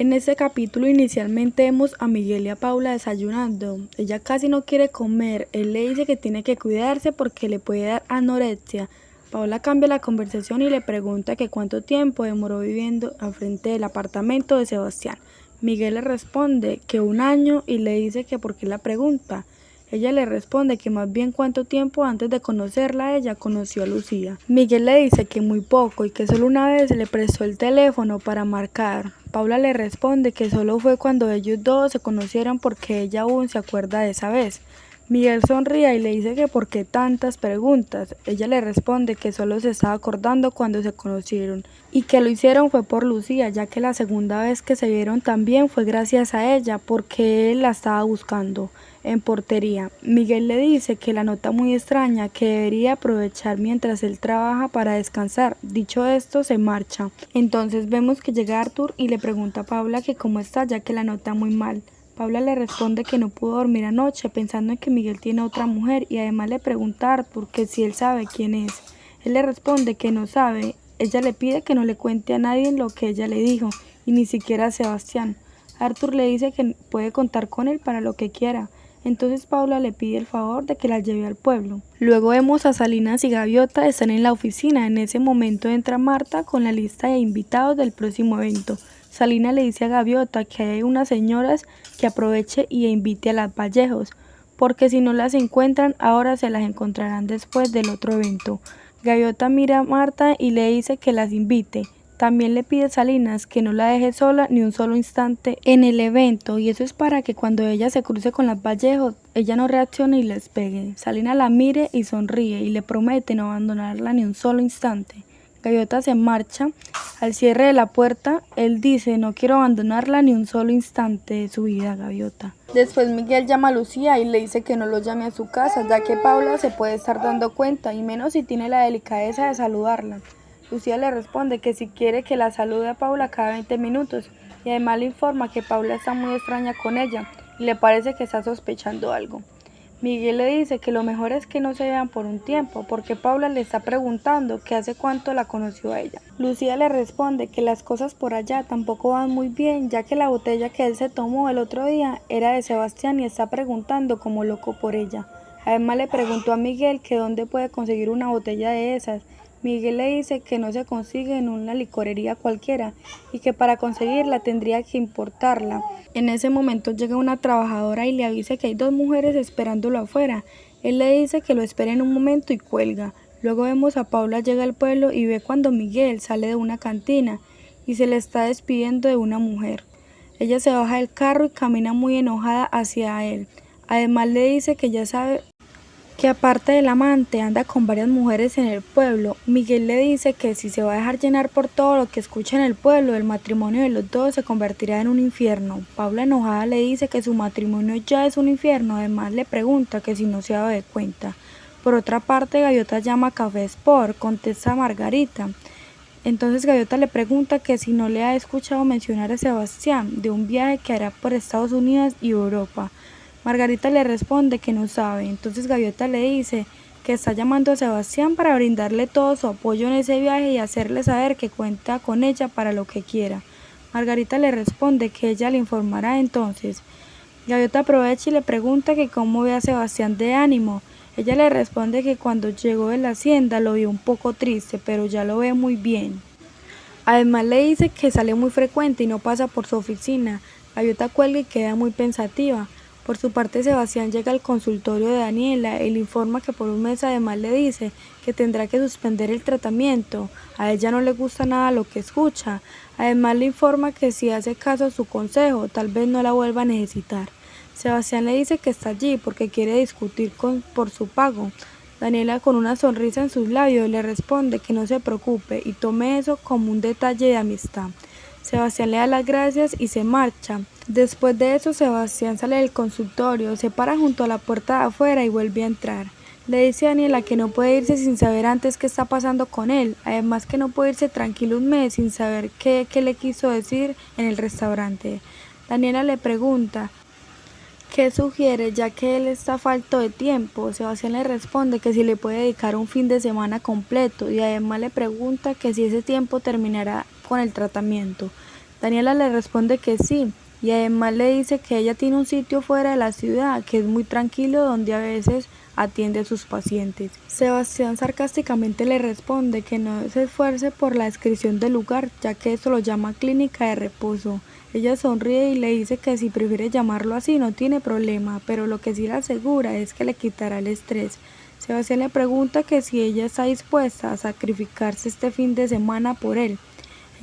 En este capítulo inicialmente vemos a Miguel y a Paula desayunando. Ella casi no quiere comer. Él le dice que tiene que cuidarse porque le puede dar anorexia. Paula cambia la conversación y le pregunta que cuánto tiempo demoró viviendo al frente del apartamento de Sebastián. Miguel le responde que un año y le dice que por qué la pregunta. Ella le responde que más bien cuánto tiempo antes de conocerla ella conoció a Lucía. Miguel le dice que muy poco y que solo una vez le prestó el teléfono para marcar. Paula le responde que solo fue cuando ellos dos se conocieron porque ella aún se acuerda de esa vez. Miguel sonríe y le dice que por qué tantas preguntas. Ella le responde que solo se estaba acordando cuando se conocieron y que lo hicieron fue por Lucía, ya que la segunda vez que se vieron también fue gracias a ella porque él la estaba buscando en portería. Miguel le dice que la nota muy extraña, que debería aprovechar mientras él trabaja para descansar. Dicho esto, se marcha. Entonces vemos que llega Arthur y le pregunta a Paula que cómo está, ya que la nota muy mal. Paula le responde que no pudo dormir anoche pensando en que Miguel tiene otra mujer y además le pregunta a Arthur si él sabe quién es. Él le responde que no sabe. Ella le pide que no le cuente a nadie lo que ella le dijo y ni siquiera a Sebastián. Arthur le dice que puede contar con él para lo que quiera. Entonces Paula le pide el favor de que la lleve al pueblo. Luego vemos a Salinas y Gaviota están en la oficina. En ese momento entra Marta con la lista de invitados del próximo evento. Salina le dice a Gaviota que hay unas señoras que aproveche y invite a las Vallejos, porque si no las encuentran, ahora se las encontrarán después del otro evento. Gaviota mira a Marta y le dice que las invite. También le pide a Salinas que no la deje sola ni un solo instante en el evento y eso es para que cuando ella se cruce con las Vallejos, ella no reaccione y les pegue. Salinas la mire y sonríe y le promete no abandonarla ni un solo instante. Gaviota se marcha. Al cierre de la puerta, él dice, no quiero abandonarla ni un solo instante de su vida, Gaviota. Después Miguel llama a Lucía y le dice que no lo llame a su casa, ya que Paula se puede estar dando cuenta, y menos si tiene la delicadeza de saludarla. Lucía le responde que si quiere que la salude a Paula cada 20 minutos, y además le informa que Paula está muy extraña con ella, y le parece que está sospechando algo. Miguel le dice que lo mejor es que no se vean por un tiempo, porque Paula le está preguntando que hace cuánto la conoció a ella. Lucía le responde que las cosas por allá tampoco van muy bien, ya que la botella que él se tomó el otro día era de Sebastián y está preguntando como loco por ella. Además le preguntó a Miguel que dónde puede conseguir una botella de esas, Miguel le dice que no se consigue en una licorería cualquiera y que para conseguirla tendría que importarla. En ese momento llega una trabajadora y le avisa que hay dos mujeres esperándolo afuera. Él le dice que lo espere en un momento y cuelga. Luego vemos a Paula llega al pueblo y ve cuando Miguel sale de una cantina y se le está despidiendo de una mujer. Ella se baja del carro y camina muy enojada hacia él. Además le dice que ya sabe que aparte del amante anda con varias mujeres en el pueblo. Miguel le dice que si se va a dejar llenar por todo lo que escucha en el pueblo, el matrimonio de los dos se convertirá en un infierno. Paula enojada le dice que su matrimonio ya es un infierno, además le pregunta que si no se ha dado de cuenta. Por otra parte, Gaviota llama a Café Sport, contesta Margarita. Entonces Gaviota le pregunta que si no le ha escuchado mencionar a Sebastián de un viaje que hará por Estados Unidos y Europa. Margarita le responde que no sabe, entonces Gaviota le dice que está llamando a Sebastián para brindarle todo su apoyo en ese viaje y hacerle saber que cuenta con ella para lo que quiera. Margarita le responde que ella le informará entonces. Gaviota aprovecha y le pregunta que cómo ve a Sebastián de ánimo. Ella le responde que cuando llegó de la hacienda lo vio un poco triste, pero ya lo ve muy bien. Además le dice que sale muy frecuente y no pasa por su oficina. Gaviota cuelga y queda muy pensativa. Por su parte, Sebastián llega al consultorio de Daniela y le informa que por un mes además le dice que tendrá que suspender el tratamiento. A ella no le gusta nada lo que escucha. Además le informa que si hace caso a su consejo, tal vez no la vuelva a necesitar. Sebastián le dice que está allí porque quiere discutir con, por su pago. Daniela con una sonrisa en sus labios le responde que no se preocupe y tome eso como un detalle de amistad. Sebastián le da las gracias y se marcha. Después de eso, Sebastián sale del consultorio, se para junto a la puerta de afuera y vuelve a entrar. Le dice a Daniela que no puede irse sin saber antes qué está pasando con él, además que no puede irse tranquilo un mes sin saber qué, qué le quiso decir en el restaurante. Daniela le pregunta qué sugiere ya que él está falto de tiempo. Sebastián le responde que si le puede dedicar un fin de semana completo y además le pregunta que si ese tiempo terminará con el tratamiento. Daniela le responde que sí, y además le dice que ella tiene un sitio fuera de la ciudad que es muy tranquilo donde a veces atiende a sus pacientes. Sebastián sarcásticamente le responde que no se esfuerce por la descripción del lugar, ya que esto lo llama clínica de reposo. Ella sonríe y le dice que si prefiere llamarlo así no tiene problema, pero lo que sí le asegura es que le quitará el estrés. Sebastián le pregunta que si ella está dispuesta a sacrificarse este fin de semana por él.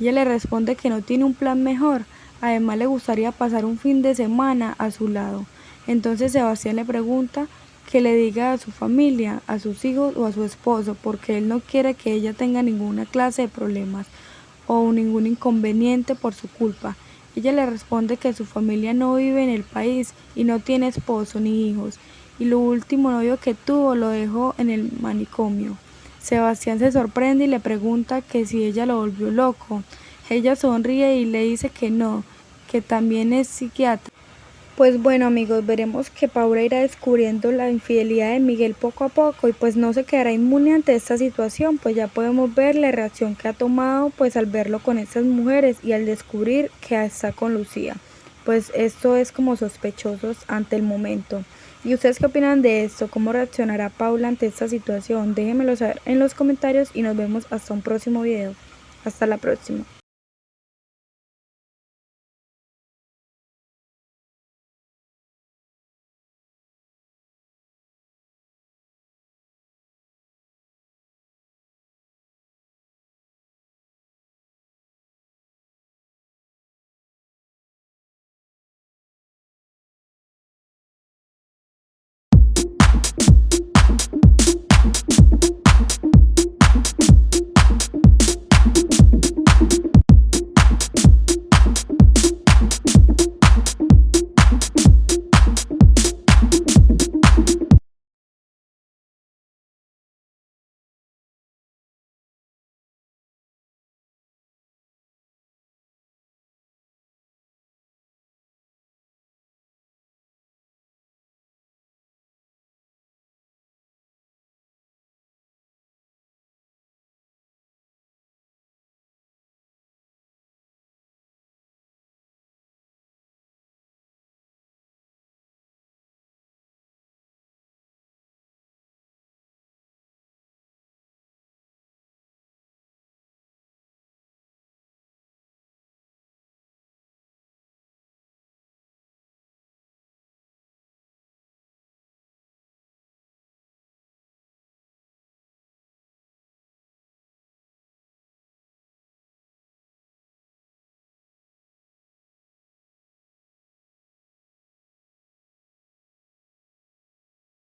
Ella le responde que no tiene un plan mejor, además le gustaría pasar un fin de semana a su lado. Entonces Sebastián le pregunta que le diga a su familia, a sus hijos o a su esposo, porque él no quiere que ella tenga ninguna clase de problemas o ningún inconveniente por su culpa. Ella le responde que su familia no vive en el país y no tiene esposo ni hijos, y lo último novio que tuvo lo dejó en el manicomio. Sebastián se sorprende y le pregunta que si ella lo volvió loco. Ella sonríe y le dice que no, que también es psiquiatra. Pues bueno amigos, veremos que Paula irá descubriendo la infidelidad de Miguel poco a poco y pues no se quedará inmune ante esta situación, pues ya podemos ver la reacción que ha tomado pues al verlo con estas mujeres y al descubrir que está con Lucía. Pues esto es como sospechosos ante el momento. ¿Y ustedes qué opinan de esto? ¿Cómo reaccionará Paula ante esta situación? Déjenmelo saber en los comentarios y nos vemos hasta un próximo video. Hasta la próxima.